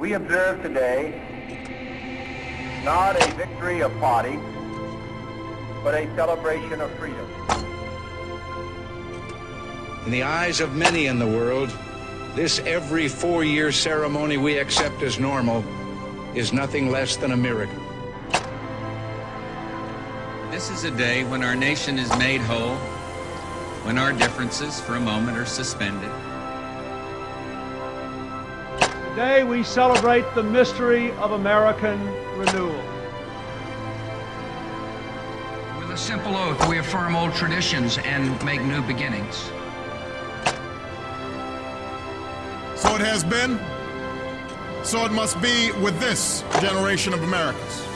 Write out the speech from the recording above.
We observe today not a victory of party, but a celebration of freedom. In the eyes of many in the world, this every four year ceremony we accept as normal is nothing less than a miracle. This is a day when our nation is made whole, when our differences for a moment are suspended. Today we celebrate the mystery of American renewal. With a simple oath, we affirm old traditions and make new beginnings. So it has been, so it must be with this generation of Americans.